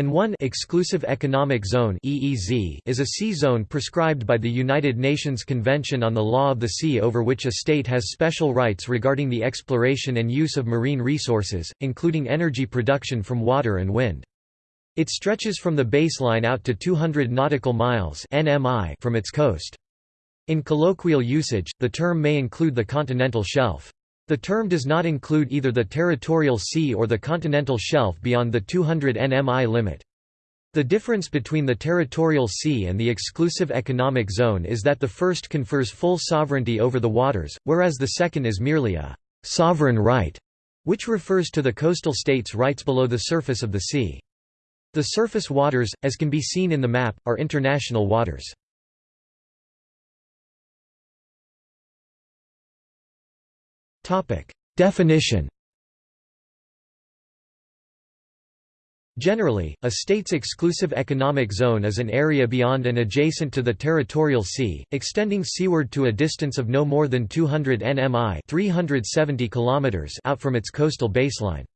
and 1 Exclusive Economic Zone (EEZ) is a sea zone prescribed by the United Nations Convention on the Law of the Sea over which a state has special rights regarding the exploration and use of marine resources, including energy production from water and wind. It stretches from the baseline out to 200 nautical miles from its coast. In colloquial usage, the term may include the continental shelf. The term does not include either the territorial sea or the continental shelf beyond the 200 nmi limit. The difference between the territorial sea and the exclusive economic zone is that the first confers full sovereignty over the waters, whereas the second is merely a «sovereign right», which refers to the coastal states' rights below the surface of the sea. The surface waters, as can be seen in the map, are international waters. Definition Generally, a state's exclusive economic zone is an area beyond and adjacent to the territorial sea, extending seaward to a distance of no more than 200 nmi 370 kilometers out from its coastal baseline.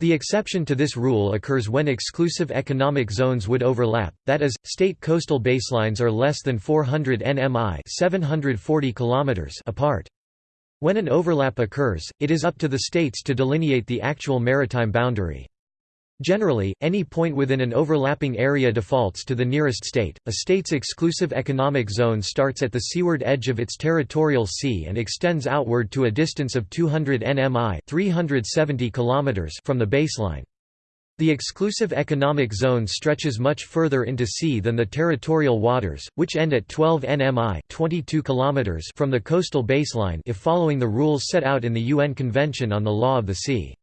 The exception to this rule occurs when exclusive economic zones would overlap, that is, state coastal baselines are less than 400 nmi 740 kilometers apart. When an overlap occurs, it is up to the states to delineate the actual maritime boundary. Generally, any point within an overlapping area defaults to the nearest state. A state's exclusive economic zone starts at the seaward edge of its territorial sea and extends outward to a distance of 200 nmi (370 km) from the baseline. The exclusive economic zone stretches much further into sea than the territorial waters, which end at 12 nmi 22 km from the coastal baseline if following the rules set out in the UN Convention on the Law of the Sea.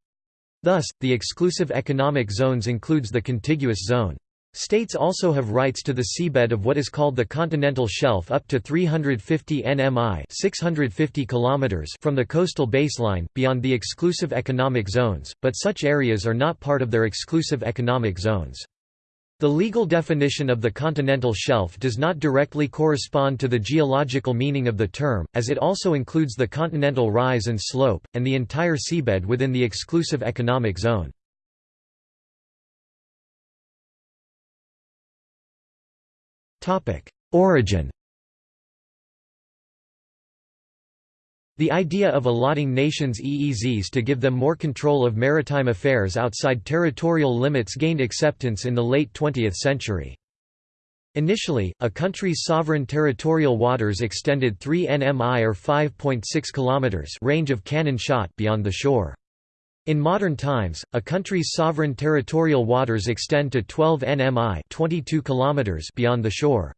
Thus, the exclusive economic zones includes the contiguous zone. States also have rights to the seabed of what is called the continental shelf up to 350 nmi 650 km from the coastal baseline, beyond the exclusive economic zones, but such areas are not part of their exclusive economic zones. The legal definition of the continental shelf does not directly correspond to the geological meaning of the term, as it also includes the continental rise and slope, and the entire seabed within the exclusive economic zone. Origin The idea of allotting nations EEZs to give them more control of maritime affairs outside territorial limits gained acceptance in the late 20th century. Initially, a country's sovereign territorial waters extended 3 nmi or 5.6 km range of cannon shot beyond the shore. In modern times, a country's sovereign territorial waters extend to 12 nmi 22 km beyond the shore.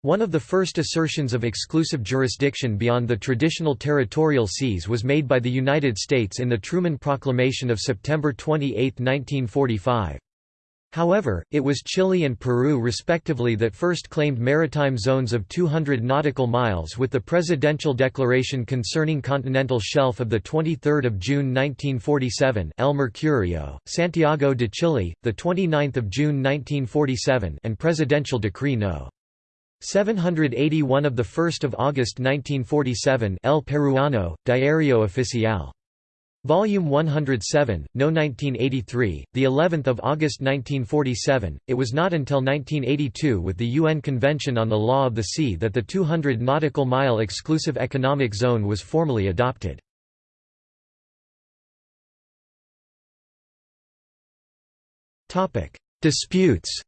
One of the first assertions of exclusive jurisdiction beyond the traditional territorial seas was made by the United States in the Truman Proclamation of September 28, 1945. However, it was Chile and Peru respectively that first claimed maritime zones of 200 nautical miles with the Presidential Declaration Concerning Continental Shelf of 23 June 1947 El Mercurio, Santiago de Chile, 29 June 1947 and Presidential Decree No. 781 of 1 August 1947 El Peruano, Diario Oficial. Volume 107, No 1983, the 11th of August 1947. It was not until 1982 with the UN Convention on the Law of the Sea that the 200 nautical mile exclusive economic zone was formally adopted. Topic: Disputes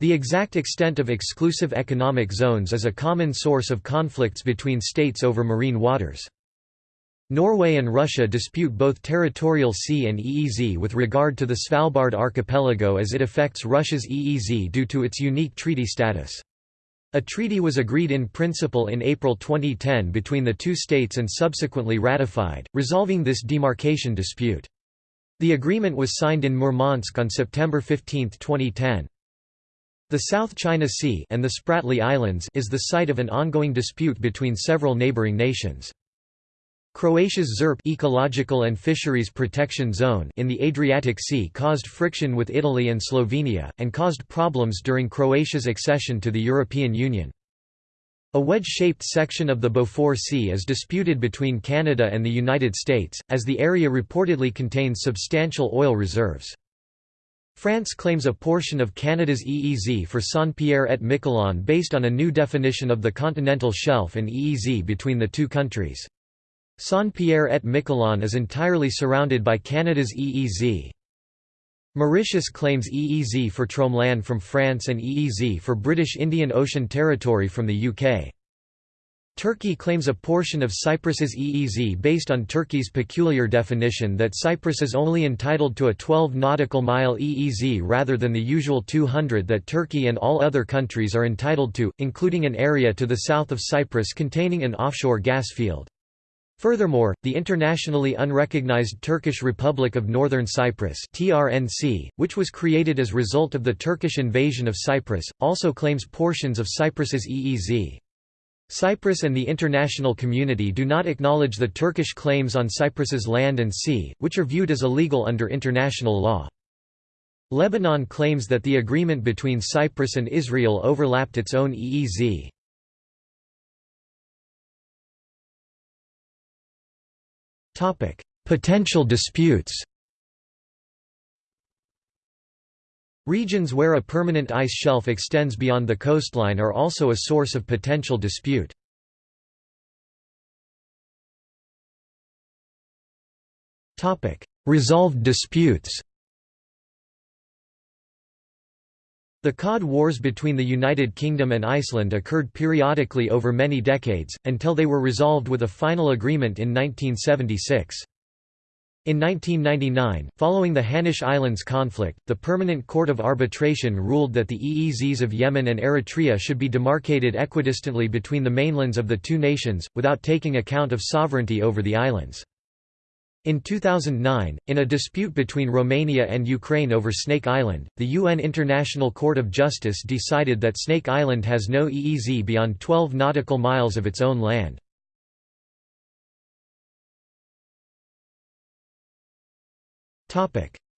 The exact extent of exclusive economic zones is a common source of conflicts between states over marine waters. Norway and Russia dispute both territorial sea and EEZ with regard to the Svalbard archipelago as it affects Russia's EEZ due to its unique treaty status. A treaty was agreed in principle in April 2010 between the two states and subsequently ratified, resolving this demarcation dispute. The agreement was signed in Murmansk on September 15, 2010. The South China Sea and the Spratly Islands is the site of an ongoing dispute between several neighboring nations. Croatia's ZERP ecological and fisheries protection zone in the Adriatic Sea caused friction with Italy and Slovenia, and caused problems during Croatia's accession to the European Union. A wedge-shaped section of the Beaufort Sea is disputed between Canada and the United States, as the area reportedly contains substantial oil reserves. France claims a portion of Canada's EEZ for Saint-Pierre et Miquelon based on a new definition of the continental shelf and EEZ between the two countries. Saint-Pierre et Miquelon is entirely surrounded by Canada's EEZ. Mauritius claims EEZ for Tromelin from France and EEZ for British Indian Ocean Territory from the UK. Turkey claims a portion of Cyprus's EEZ based on Turkey's peculiar definition that Cyprus is only entitled to a 12 nautical mile EEZ rather than the usual 200 that Turkey and all other countries are entitled to, including an area to the south of Cyprus containing an offshore gas field. Furthermore, the internationally unrecognized Turkish Republic of Northern Cyprus (TRNC), which was created as result of the Turkish invasion of Cyprus, also claims portions of Cyprus's EEZ. Cyprus and the international community do not acknowledge the Turkish claims on Cyprus's land and sea, which are viewed as illegal under international law. Lebanon claims that the agreement between Cyprus and Israel overlapped its own EEZ. Potential disputes Regions where a permanent ice shelf extends beyond the coastline are also a source of potential dispute. Resolved disputes The Cod Wars between the United Kingdom and Iceland occurred periodically over many decades, until they were resolved with a final agreement in 1976. In 1999, following the Hanish Islands conflict, the Permanent Court of Arbitration ruled that the EEZs of Yemen and Eritrea should be demarcated equidistantly between the mainlands of the two nations, without taking account of sovereignty over the islands. In 2009, in a dispute between Romania and Ukraine over Snake Island, the UN International Court of Justice decided that Snake Island has no EEZ beyond 12 nautical miles of its own land.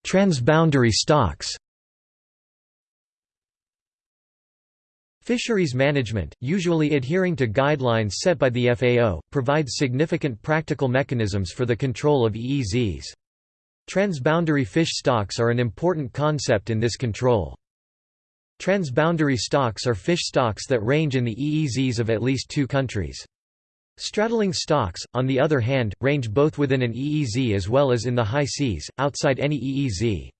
Transboundary stocks Fisheries management, usually adhering to guidelines set by the FAO, provides significant practical mechanisms for the control of EEZs. Transboundary fish stocks are an important concept in this control. Transboundary stocks are fish stocks that range in the EEZs of at least two countries. Straddling stocks, on the other hand, range both within an EEZ as well as in the high seas, outside any EEZ.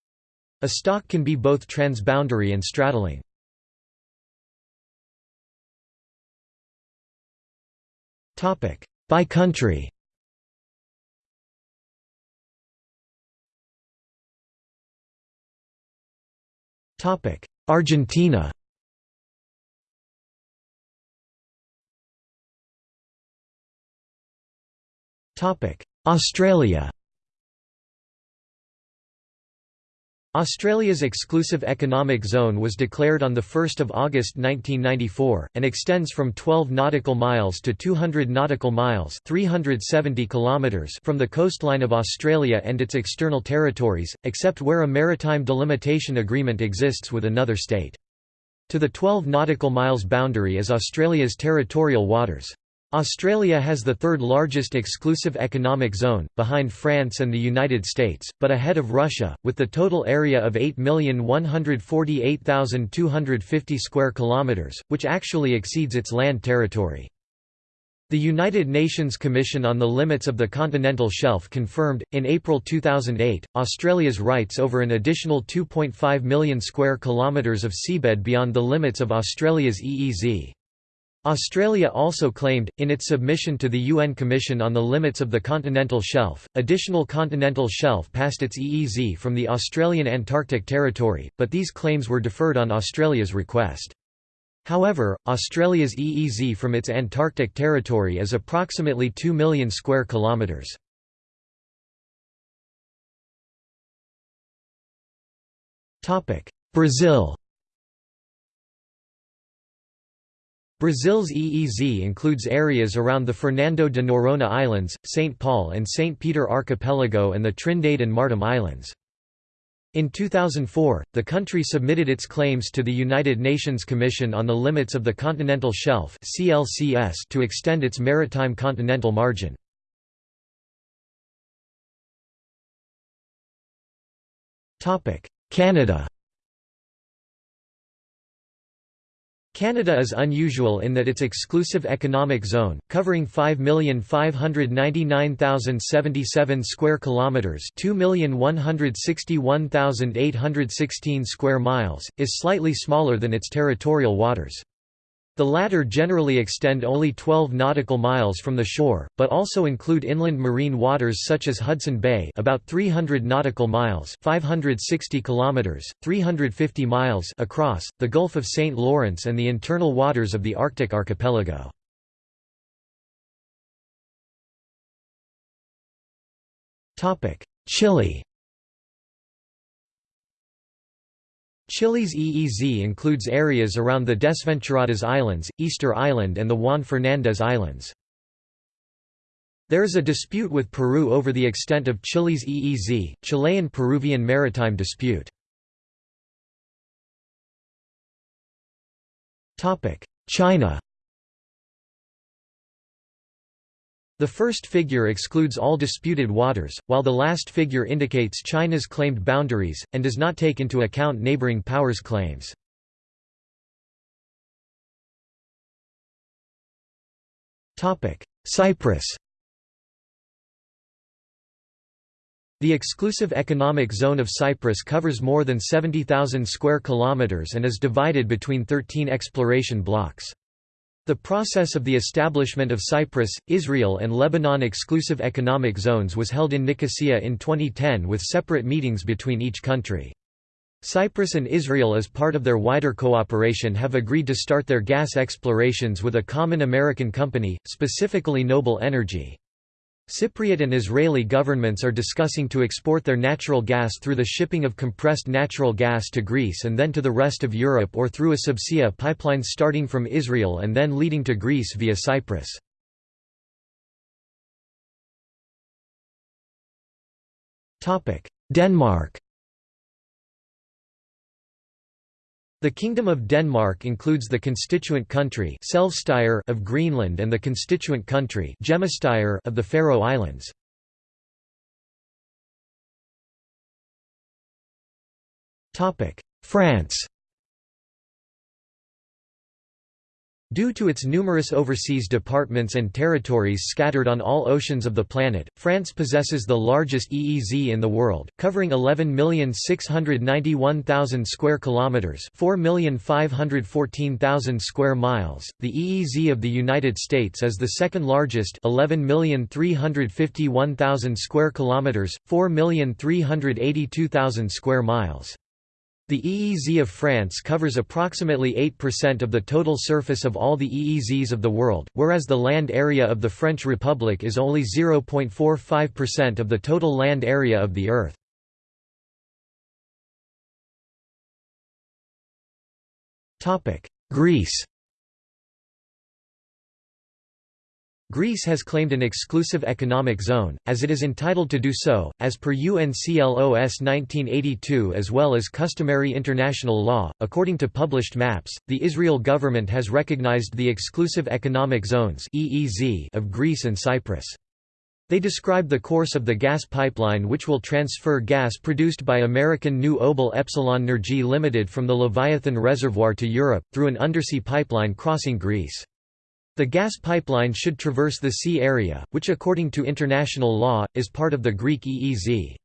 A stock can be both transboundary and straddling. By country Argentina Australia Australia's exclusive economic zone was declared on 1 August 1994, and extends from 12 nautical miles to 200 nautical miles 370 kilometers from the coastline of Australia and its external territories, except where a maritime delimitation agreement exists with another state. To the 12 nautical miles boundary is Australia's territorial waters. Australia has the third largest exclusive economic zone, behind France and the United States, but ahead of Russia, with the total area of 8,148,250 square kilometers, which actually exceeds its land territory. The United Nations Commission on the Limits of the Continental Shelf confirmed, in April 2008, Australia's rights over an additional 2.5 million square kilometres of seabed beyond the limits of Australia's EEZ. Australia also claimed, in its submission to the UN Commission on the Limits of the Continental Shelf, additional continental shelf past its EEZ from the Australian Antarctic Territory, but these claims were deferred on Australia's request. However, Australia's EEZ from its Antarctic territory is approximately 2 million square kilometres. Brazil Brazil's EEZ includes areas around the Fernando de Noronha Islands, St. Paul and St. Peter Archipelago and the Trindade and Martim Islands. In 2004, the country submitted its claims to the United Nations Commission on the Limits of the Continental Shelf to extend its maritime continental margin. Canada Canada is unusual in that its exclusive economic zone, covering 5,599,077 square kilometers, 2,161,816 square miles, is slightly smaller than its territorial waters. The latter generally extend only 12 nautical miles from the shore, but also include inland marine waters such as Hudson Bay about 300 nautical miles 560 kilometers, 350 miles across, the Gulf of St. Lawrence and the internal waters of the Arctic archipelago. Chile Chile's EEZ includes areas around the Desventuradas Islands, Easter Island and the Juan Fernández Islands. There is a dispute with Peru over the extent of Chile's EEZ, Chilean-Peruvian maritime dispute. China The first figure excludes all disputed waters, while the last figure indicates China's claimed boundaries, and does not take into account neighboring powers' claims. Cyprus The exclusive economic zone of Cyprus covers more than 70,000 square kilometers and is divided between 13 exploration blocks. The process of the establishment of Cyprus, Israel and Lebanon exclusive economic zones was held in Nicosia in 2010 with separate meetings between each country. Cyprus and Israel as part of their wider cooperation have agreed to start their gas explorations with a common American company, specifically Noble Energy. Cypriot and Israeli governments are discussing to export their natural gas through the shipping of compressed natural gas to Greece and then to the rest of Europe or through a subsea pipeline starting from Israel and then leading to Greece via Cyprus. Denmark The Kingdom of Denmark includes the constituent country of Greenland and the constituent country of the Faroe Islands. France Due to its numerous overseas departments and territories scattered on all oceans of the planet, France possesses the largest EEZ in the world, covering 11,691,000 square kilometers, 4,514,000 square miles. The EEZ of the United States is the second largest, 11,351,000 square kilometers, 4,382,000 square miles. The EEZ of France covers approximately 8% of the total surface of all the EEZs of the world, whereas the land area of the French Republic is only 0.45% of the total land area of the Earth. Greece Greece has claimed an exclusive economic zone, as it is entitled to do so, as per UNCLOS 1982 as well as customary international law. According to published maps, the Israel government has recognized the exclusive economic zones of Greece and Cyprus. They describe the course of the gas pipeline which will transfer gas produced by American New Obel Epsilon Nergy Limited from the Leviathan Reservoir to Europe, through an undersea pipeline crossing Greece. The gas pipeline should traverse the sea area, which according to international law, is part of the Greek EEZ.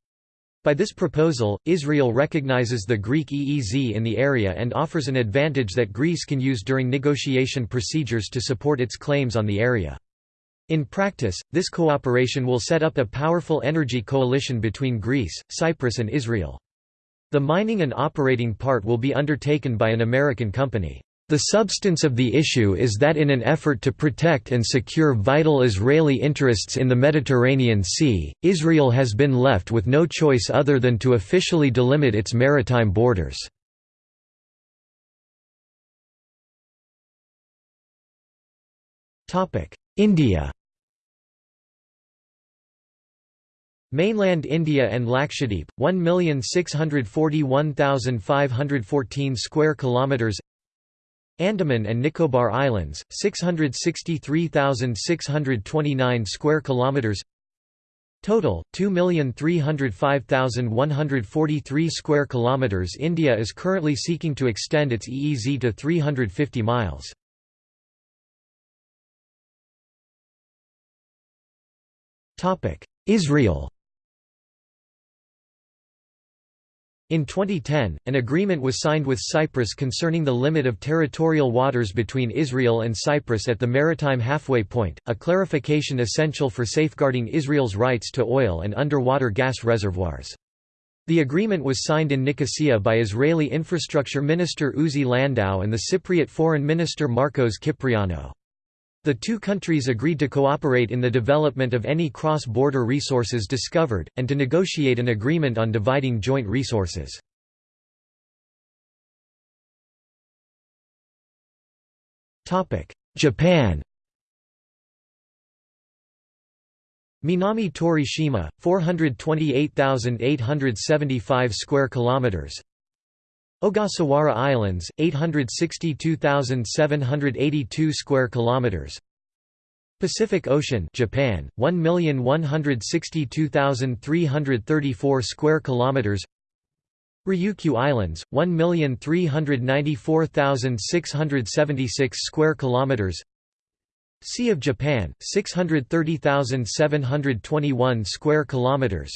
By this proposal, Israel recognizes the Greek EEZ in the area and offers an advantage that Greece can use during negotiation procedures to support its claims on the area. In practice, this cooperation will set up a powerful energy coalition between Greece, Cyprus and Israel. The mining and operating part will be undertaken by an American company. The substance of the issue is that in an effort to protect and secure vital Israeli interests in the Mediterranean Sea, Israel has been left with no choice other than to officially delimit its maritime borders. India Mainland India and Lakshadweep 1,641,514 square kilometers Andaman and Nicobar Islands 663,629 square kilometers. Total 2,305,143 square kilometers. India is currently seeking to extend its EEZ to 350 miles. Topic Israel In 2010, an agreement was signed with Cyprus concerning the limit of territorial waters between Israel and Cyprus at the maritime halfway point, a clarification essential for safeguarding Israel's rights to oil and underwater gas reservoirs. The agreement was signed in Nicosia by Israeli Infrastructure Minister Uzi Landau and the Cypriot Foreign Minister Marcos Kyprianou. The two countries agreed to cooperate in the development of any cross-border resources discovered, and to negotiate an agreement on dividing joint resources. Japan Minami Torishima, 428,875 square kilometers, Ogasawara Islands, 862,782 square kilometers. Pacific Ocean, Japan, 1,162,334 square kilometers. Ryukyu Islands, 1,394,676 square kilometers. Sea of Japan, 630,721 square kilometers.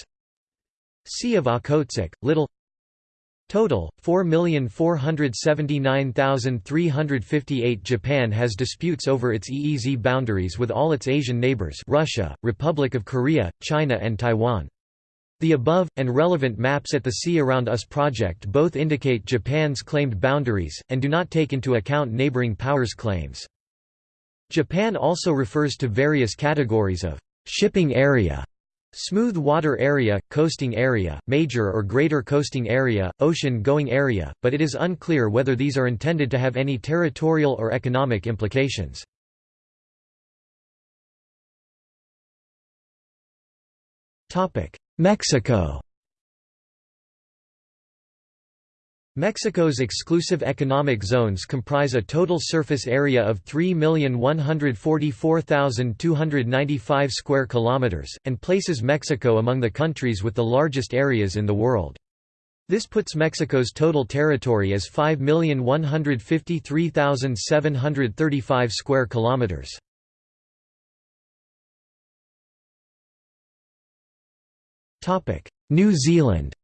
Sea of Okhotsk, Little Total, 4,479,358 Japan has disputes over its EEZ boundaries with all its Asian neighbors Russia, Republic of Korea, China and Taiwan. The above, and relevant maps at the Sea Around Us project both indicate Japan's claimed boundaries, and do not take into account neighboring powers' claims. Japan also refers to various categories of shipping area Smooth water area, coasting area, major or greater coasting area, ocean-going area, but it is unclear whether these are intended to have any territorial or economic implications. Mexico Mexico's exclusive economic zones comprise a total surface area of 3,144,295 square kilometers and places Mexico among the countries with the largest areas in the world. This puts Mexico's total territory as 5,153,735 square kilometers. New Zealand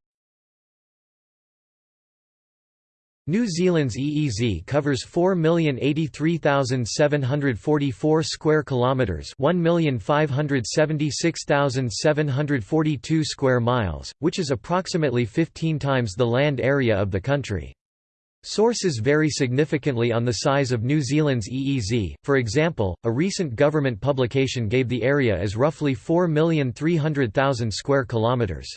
New Zealand's EEZ covers 4,083,744 square kilometers, 1,576,742 square miles, which is approximately 15 times the land area of the country. Sources vary significantly on the size of New Zealand's EEZ. For example, a recent government publication gave the area as roughly 4,300,000 square kilometers.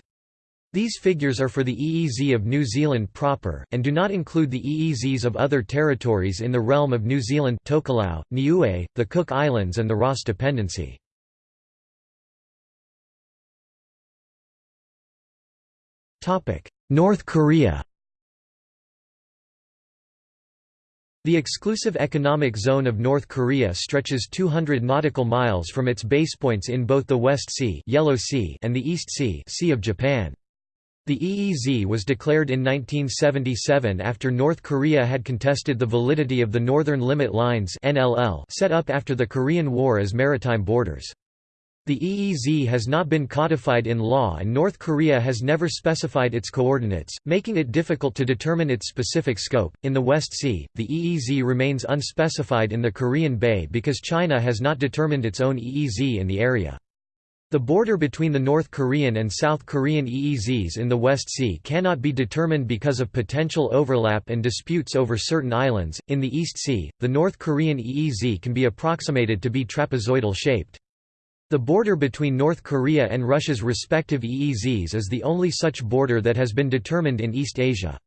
These figures are for the EEZ of New Zealand proper, and do not include the EEZs of other territories in the realm of New Zealand Tokelau, Niue, the Cook Islands and the Ross Dependency. North Korea The exclusive economic zone of North Korea stretches 200 nautical miles from its basepoints in both the West Sea, Yellow sea and the East Sea, sea of Japan. The EEZ was declared in 1977 after North Korea had contested the validity of the Northern Limit Lines set up after the Korean War as maritime borders. The EEZ has not been codified in law and North Korea has never specified its coordinates, making it difficult to determine its specific scope. In the West Sea, the EEZ remains unspecified in the Korean Bay because China has not determined its own EEZ in the area. The border between the North Korean and South Korean EEZs in the West Sea cannot be determined because of potential overlap and disputes over certain islands. In the East Sea, the North Korean EEZ can be approximated to be trapezoidal shaped. The border between North Korea and Russia's respective EEZs is the only such border that has been determined in East Asia.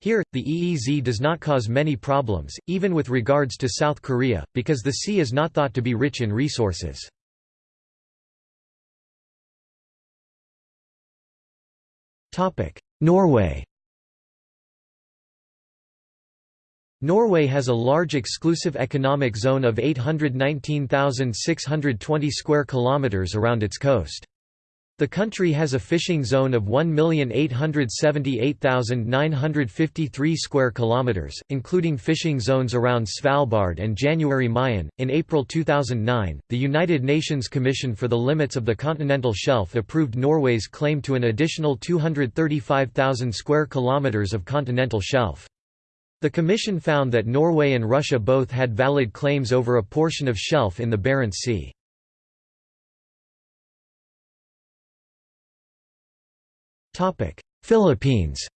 Here, the EEZ does not cause many problems, even with regards to South Korea, because the sea is not thought to be rich in resources. Norway Norway has a large exclusive economic zone of 819,620 square kilometers around its coast. The country has a fishing zone of 1,878,953 square kilometers, including fishing zones around Svalbard and January Mayen. In April 2009, the United Nations Commission for the Limits of the Continental Shelf approved Norway's claim to an additional 235,000 square kilometers of continental shelf. The Commission found that Norway and Russia both had valid claims over a portion of shelf in the Barents Sea. Philippines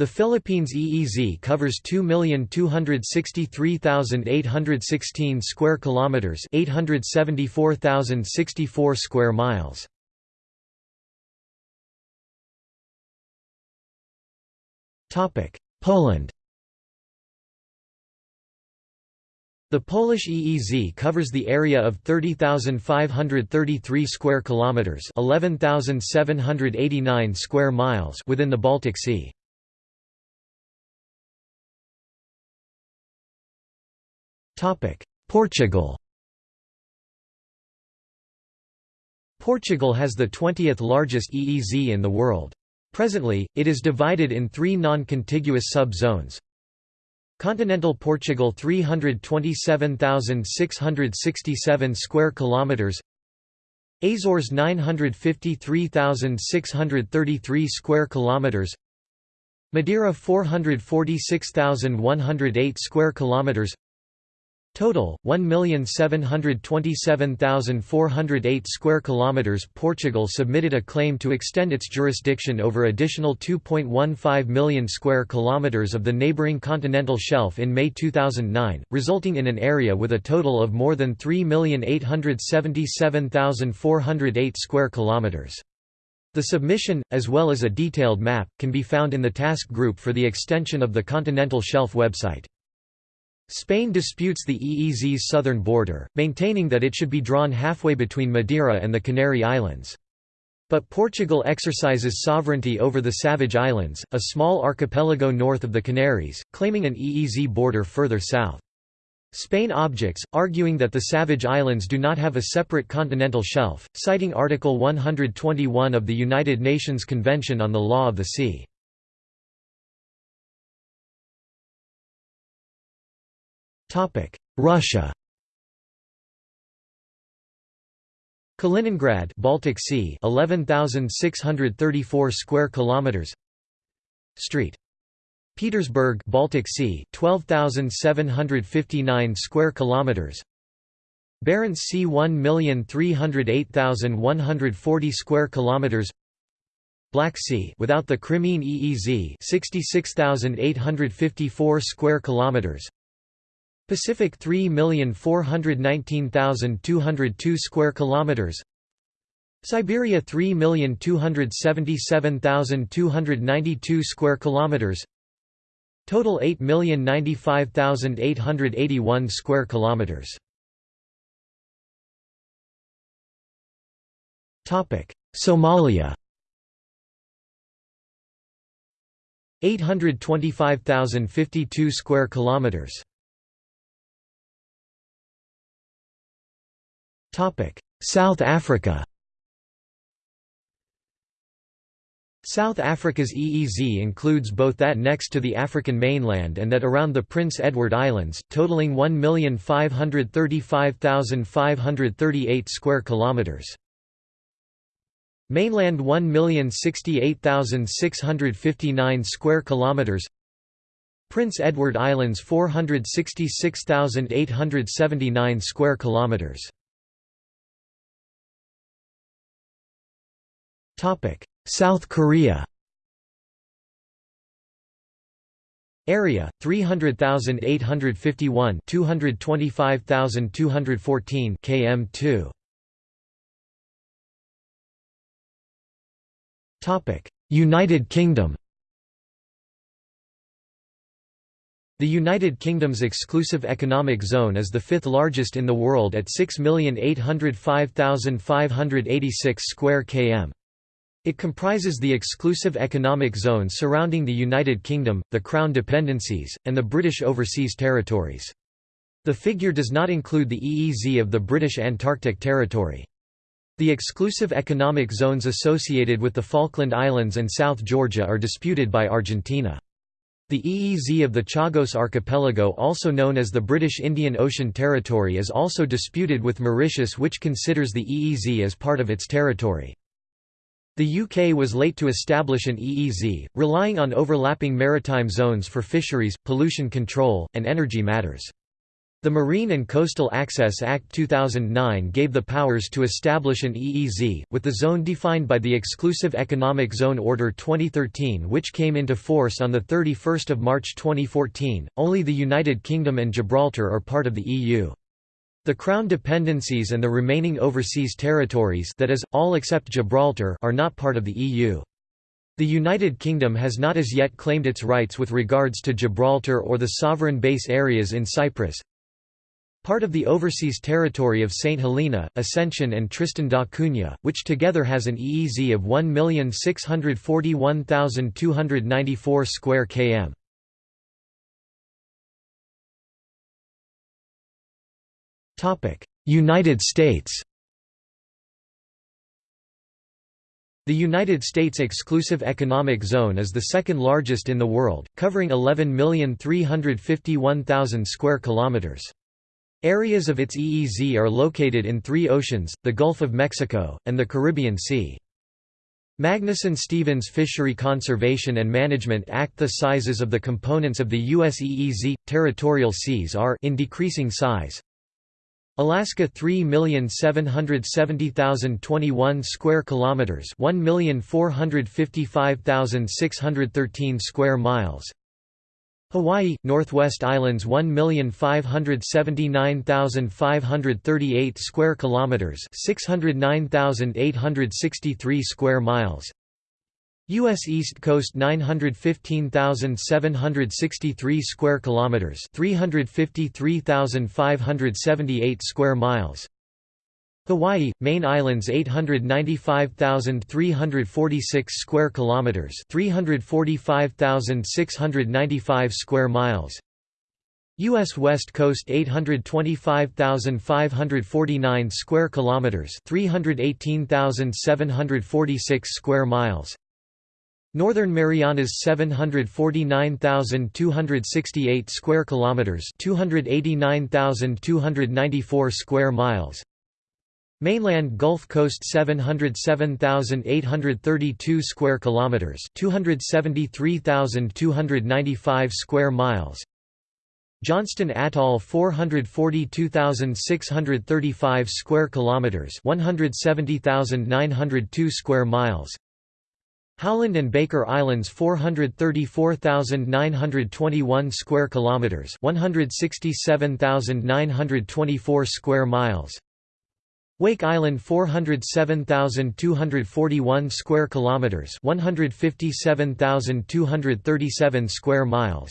The Philippines EEZ covers 2,263,816 square kilometers, 874,064 square miles. Topic: Poland The Polish EEZ covers the area of 30,533 square kilometers, 11,789 square miles within the Baltic Sea. Topic: Portugal. Portugal has the 20th largest EEZ in the world. Presently, it is divided in three non-contiguous sub-zones. Continental Portugal 327,667 square kilometers. Azores 953,633 square kilometers. Madeira 446,108 square kilometers Total 1,727,408 square kilometers. Portugal submitted a claim to extend its jurisdiction over additional 2.15 million square kilometers of the neighboring continental shelf in May 2009, resulting in an area with a total of more than 3,877,408 square kilometers. The submission, as well as a detailed map, can be found in the task group for the extension of the continental shelf website. Spain disputes the EEZ's southern border, maintaining that it should be drawn halfway between Madeira and the Canary Islands. But Portugal exercises sovereignty over the Savage Islands, a small archipelago north of the Canaries, claiming an EEZ border further south. Spain objects, arguing that the Savage Islands do not have a separate continental shelf, citing Article 121 of the United Nations Convention on the Law of the Sea. Topic: Russia. Kaliningrad, Baltic Sea, 11,634 square kilometers. Street. Petersburg, Baltic Sea, 12,759 square kilometers. Barents Sea 1,308,140 square kilometers. Black Sea without the Crimean EEZ 66,854 square kilometers Pacific 3,419,202 square kilometers. Siberia 3,277,292 square kilometers. Total 8,095,881 square kilometers. Topic Somalia. 825,052 square kilometers South Africa South Africa's EEZ includes both that next to the African mainland and that around the Prince Edward Islands, totaling 1,535,538 square kilometers. Mainland 1,068,659 square kilometers. Prince Edward Islands 466,879 square kilometers. South Korea Area 300,851 225,214 km2 Topic. United Kingdom The United Kingdom's exclusive economic zone is the fifth largest in the world at 6,805,586 square km. It comprises the exclusive economic zone surrounding the United Kingdom, the Crown Dependencies, and the British Overseas Territories. The figure does not include the EEZ of the British Antarctic Territory. The exclusive economic zones associated with the Falkland Islands and South Georgia are disputed by Argentina. The EEZ of the Chagos Archipelago also known as the British Indian Ocean Territory is also disputed with Mauritius which considers the EEZ as part of its territory. The UK was late to establish an EEZ, relying on overlapping maritime zones for fisheries, pollution control, and energy matters. The Marine and Coastal Access Act 2009 gave the powers to establish an EEZ, with the zone defined by the Exclusive Economic Zone Order 2013 which came into force on 31 March 2014. Only the United Kingdom and Gibraltar are part of the EU. The Crown dependencies and the remaining overseas territories that is, all except Gibraltar are not part of the EU. The United Kingdom has not as yet claimed its rights with regards to Gibraltar or the sovereign base areas in Cyprus, Part of the overseas territory of St. Helena, Ascension and Tristan da Cunha, which together has an EEZ of 1,641,294 square km. United States The United States Exclusive Economic Zone is the second largest in the world, covering 11,351,000 square kilometers. Areas of its EEZ are located in three oceans, the Gulf of Mexico, and the Caribbean Sea. Magnuson-Stevens Fishery Conservation and Management Act The sizes of the components of the U.S. EEZ, territorial seas are in decreasing size. Alaska 3,770,021 square kilometers, 1,455,613 square miles. Hawaii, Northwest Islands 1,579,538 square kilometers, 609,863 square miles. US East Coast 915,763 square kilometers, 353,578 square miles. Hawaii, main islands 895,346 square kilometers, 345,695 square miles. US West Coast 825,549 square kilometers, 318,746 square miles. Northern Marianas 749,268 square kilometers, 289,294 square miles. Mainland Gulf Coast 707,832 square kilometers, 273,295 square miles. Johnston Atoll 442,635 square kilometers, 170,902 square miles. Howland and Baker Islands 434,921 square kilometers, 167,924 square miles. Wake Island 407,241 square kilometers, 157,237 square miles.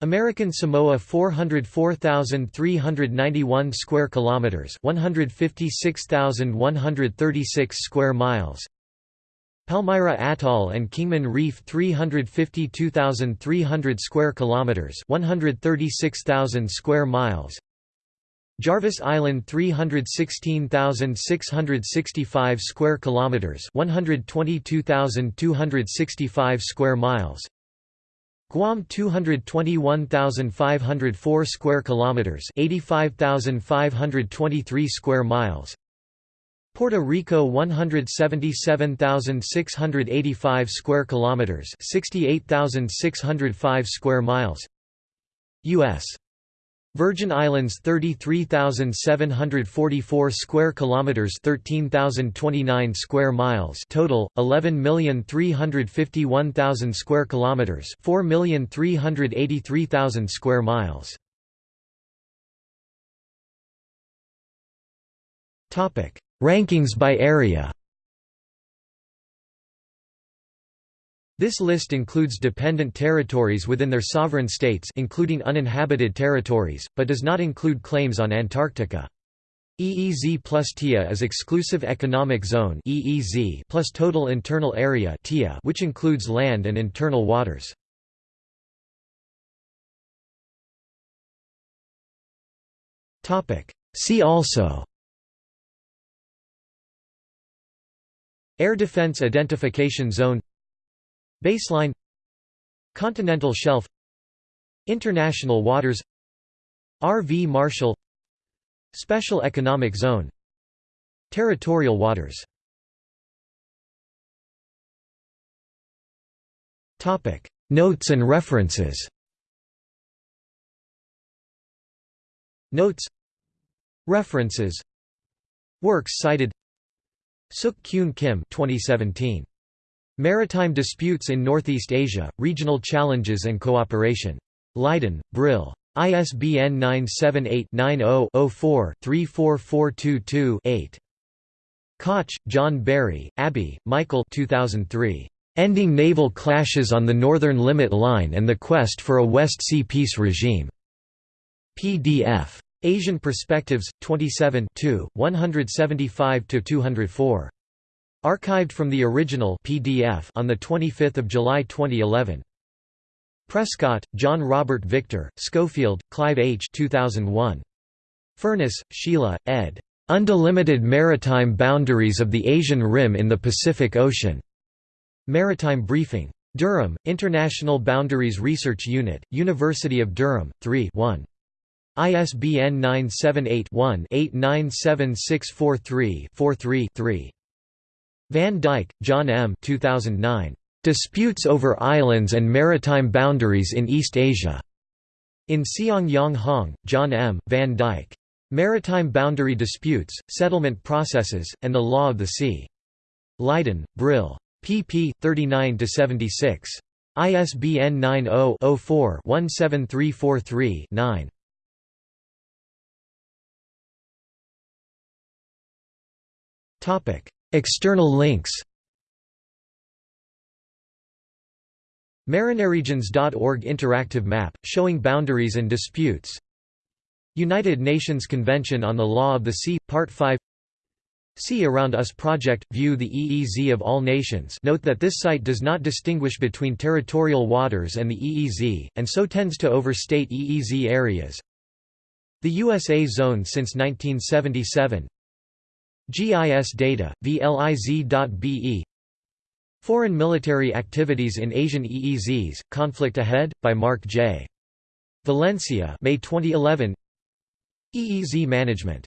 American Samoa 404,391 square kilometers, 156,136 square miles. Palmyra Atoll and Kingman Reef 352,300 square kilometers, 136,000 square miles. Jarvis Island 316,665 square kilometers, 122,265 square miles. Guam 221,504 square kilometers, 85,523 square miles. Puerto Rico 177,685 square kilometers, 68,605 square miles. US Virgin Islands 33,744 square kilometers 13,029 square miles. Total 11,351,000 square kilometers 4,383,000 square miles. Topic Rankings by area This list includes dependent territories within their sovereign states including uninhabited territories, but does not include claims on Antarctica. EEZ plus TIA is Exclusive Economic Zone EEZ plus Total Internal Area TIA which includes land and internal waters. See also Air Defense Identification Zone Baseline Continental Shelf International Waters RV Marshall Special Economic Zone Territorial waters. Notes and references. Notes References Works cited Suk Kyoon Kim 2017. Maritime Disputes in Northeast Asia, Regional Challenges and Cooperation. Leiden, Brill. ISBN 978-90-04-34422-8. Kotch, John Barry, Abbey, Michael 2003. Ending Naval Clashes on the Northern Limit Line and the Quest for a West Sea Peace Regime. PDF. Asian Perspectives, 27 175–204. Archived from the original PDF on 25 July 2011. Prescott, John Robert Victor, Schofield, Clive H. 2001. Furness, Sheila, ed. Undelimited Maritime Boundaries of the Asian Rim in the Pacific Ocean. Maritime Briefing. Durham, International Boundaries Research Unit, University of Durham, 3 1. ISBN 978-1-897643-43-3. Van Dyke, Jon M. 2009. Disputes over Islands and Maritime Boundaries in East Asia. In Seoung-Yong Hong, Jon M., Van Dyke. Maritime Boundary Disputes, Settlement Processes, and the Law of the Sea. Leiden, Brill. pp. 39–76. ISBN 90-04-17343-9. External links Marineregions.org interactive map, showing boundaries and disputes. United Nations Convention on the Law of the Sea, Part 5 Sea Around Us Project – View the EEZ of all nations. Note that this site does not distinguish between territorial waters and the EEZ, and so tends to overstate EEZ areas. The USA Zone since 1977 GIS data, VLIZ.be Foreign military activities in Asian EEZs, Conflict Ahead, by Mark J. Valencia May 2011 EEZ Management